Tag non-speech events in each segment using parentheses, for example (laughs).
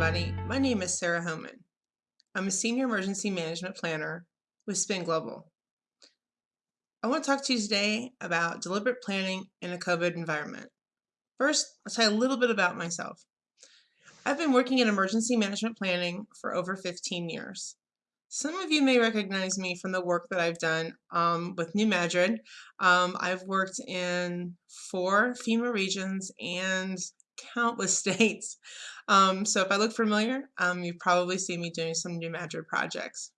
everybody. My name is Sarah Homan. I'm a Senior Emergency Management Planner with Spin Global. I want to talk to you today about deliberate planning in a COVID environment. First, I'll tell you a little bit about myself. I've been working in emergency management planning for over 15 years. Some of you may recognize me from the work that I've done um, with New Madrid. Um, I've worked in four FEMA regions and countless (laughs) states. Um, so if I look familiar, um, you probably seen me doing some New Madrid projects.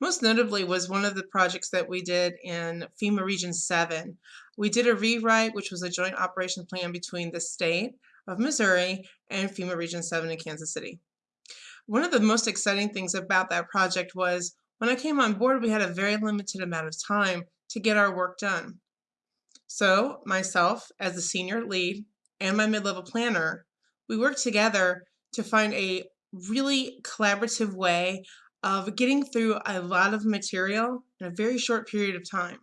Most notably was one of the projects that we did in FEMA Region 7. We did a rewrite, which was a joint operation plan between the state of Missouri and FEMA Region 7 in Kansas City. One of the most exciting things about that project was when I came on board, we had a very limited amount of time to get our work done. So myself as the senior lead and my mid-level planner, we worked together to find a really collaborative way of getting through a lot of material in a very short period of time.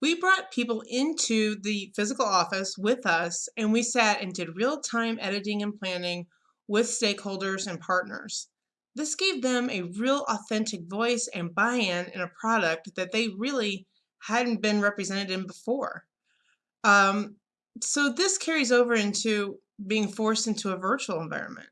We brought people into the physical office with us and we sat and did real-time editing and planning with stakeholders and partners. This gave them a real authentic voice and buy-in in a product that they really hadn't been represented in before. Um, so this carries over into being forced into a virtual environment.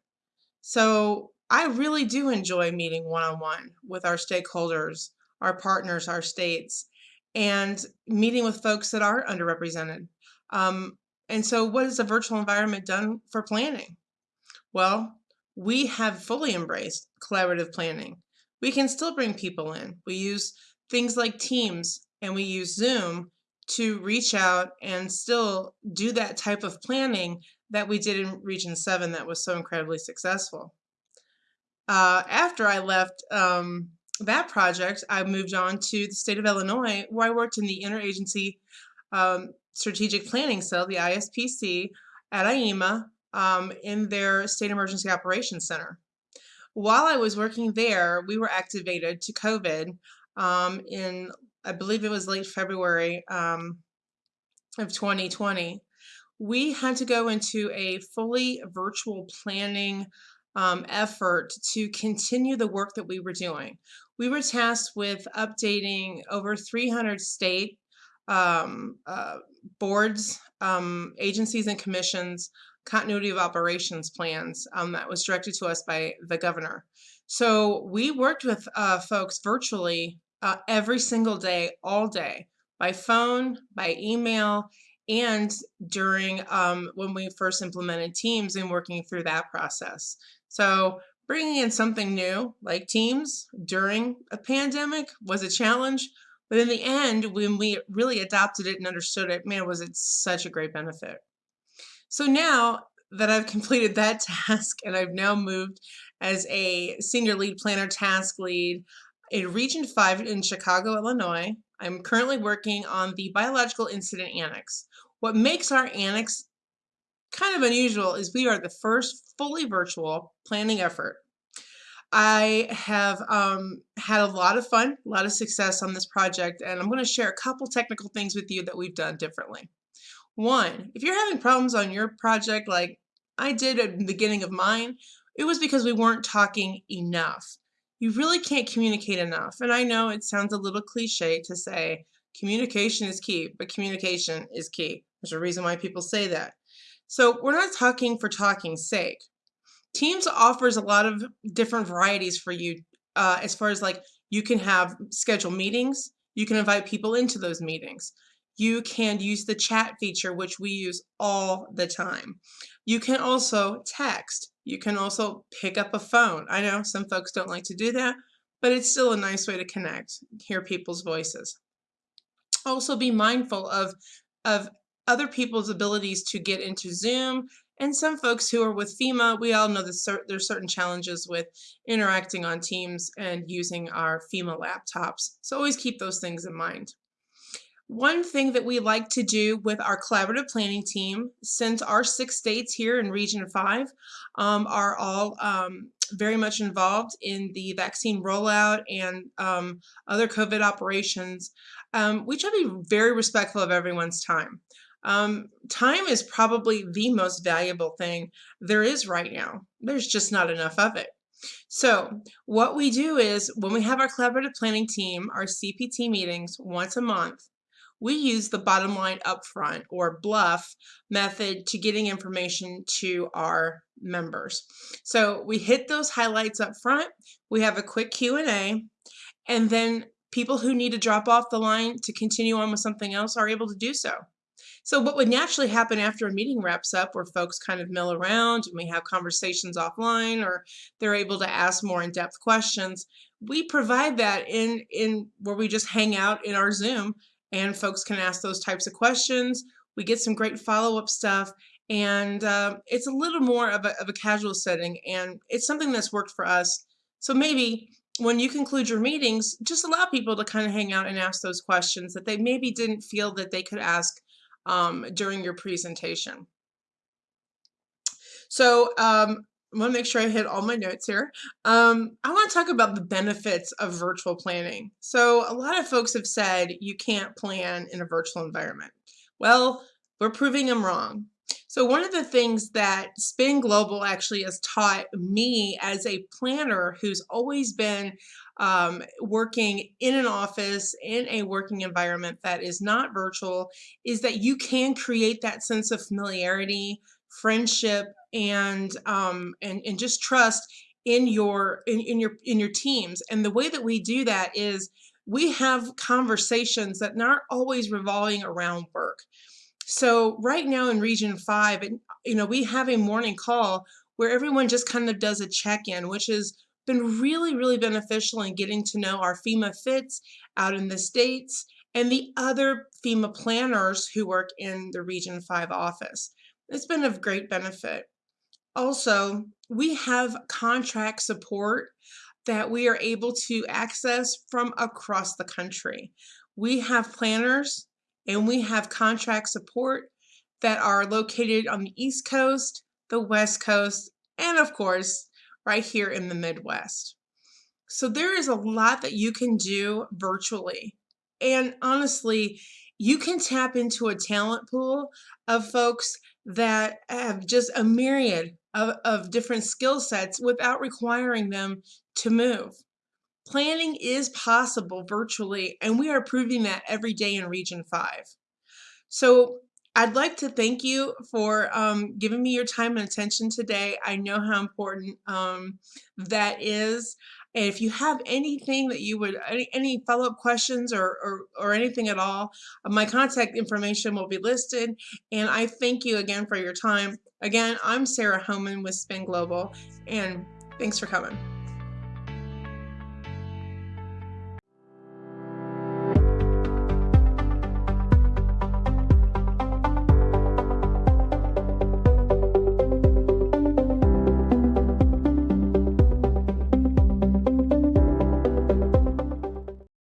So I really do enjoy meeting one-on-one with our stakeholders, our partners, our states, and meeting with folks that are underrepresented. Um, and so what has a virtual environment done for planning? Well, we have fully embraced collaborative planning. We can still bring people in. We use things like Teams and we use Zoom to reach out and still do that type of planning that we did in Region 7 that was so incredibly successful. Uh, after I left um, that project, I moved on to the state of Illinois, where I worked in the Interagency um, Strategic Planning Cell, the ISPC, at IEMA um, in their State Emergency Operations Center. While I was working there, we were activated to COVID um, in I believe it was late February um, of 2020, we had to go into a fully virtual planning um, effort to continue the work that we were doing. We were tasked with updating over 300 state um, uh, boards, um, agencies, and commissions continuity of operations plans um, that was directed to us by the governor. So we worked with uh, folks virtually uh, every single day, all day, by phone, by email, and during um, when we first implemented Teams and working through that process. So bringing in something new like Teams during a pandemic was a challenge, but in the end, when we really adopted it and understood it, man, was it such a great benefit. So now that I've (laughs) completed that task and I've now moved as a senior lead planner task lead, in Region 5 in Chicago, Illinois. I'm currently working on the Biological Incident Annex. What makes our annex kind of unusual is we are the first fully virtual planning effort. I have um, had a lot of fun, a lot of success on this project, and I'm going to share a couple technical things with you that we've done differently. One, if you're having problems on your project like I did at the beginning of mine, it was because we weren't talking enough you really can't communicate enough. And I know it sounds a little cliche to say communication is key, but communication is key. There's a reason why people say that. So we're not talking for talking's sake. Teams offers a lot of different varieties for you uh, as far as like you can have scheduled meetings, you can invite people into those meetings. You can use the chat feature, which we use all the time. You can also text. You can also pick up a phone. I know some folks don't like to do that, but it's still a nice way to connect, hear people's voices. Also be mindful of, of other people's abilities to get into Zoom and some folks who are with FEMA, we all know that there's certain challenges with interacting on Teams and using our FEMA laptops. So always keep those things in mind. One thing that we like to do with our collaborative planning team, since our six states here in Region 5 um, are all um, very much involved in the vaccine rollout and um, other COVID operations, um, we try to be very respectful of everyone's time. Um, time is probably the most valuable thing there is right now. There's just not enough of it. So what we do is when we have our collaborative planning team, our CPT meetings once a month, we use the bottom line upfront or BLUF method to getting information to our members. So we hit those highlights up front, we have a quick Q&A, and then people who need to drop off the line to continue on with something else are able to do so. So what would naturally happen after a meeting wraps up where folks kind of mill around and we have conversations offline or they're able to ask more in-depth questions, we provide that in, in where we just hang out in our Zoom and folks can ask those types of questions. We get some great follow-up stuff and uh, it's a little more of a, of a casual setting and it's something that's worked for us. So maybe when you conclude your meetings, just allow people to kind of hang out and ask those questions that they maybe didn't feel that they could ask um, during your presentation. So um, I want to make sure I hit all my notes here. Um, I want to talk about the benefits of virtual planning. So a lot of folks have said you can't plan in a virtual environment. Well, we're proving them wrong. So one of the things that Spin Global actually has taught me as a planner who's always been um, working in an office, in a working environment that is not virtual, is that you can create that sense of familiarity, friendship, and um, and, and just trust in your in, in your in your teams. And the way that we do that is we have conversations that aren't always revolving around work. So right now in Region 5, and you know, we have a morning call where everyone just kind of does a check-in, which has been really, really beneficial in getting to know our FEMA fits out in the States and the other FEMA planners who work in the Region 5 office. It's been of great benefit. Also, we have contract support that we are able to access from across the country. We have planners and we have contract support that are located on the East Coast, the West Coast, and of course, right here in the Midwest. So there is a lot that you can do virtually. And honestly, you can tap into a talent pool of folks that have just a myriad of, of different skill sets without requiring them to move. Planning is possible virtually, and we are proving that every day in Region 5. So I'd like to thank you for um, giving me your time and attention today. I know how important um, that is. And if you have anything that you would, any, any follow-up questions or, or, or, anything at all, uh, my contact information will be listed. And I thank you again for your time. Again, I'm Sarah Homan with Spin Global, and thanks for coming.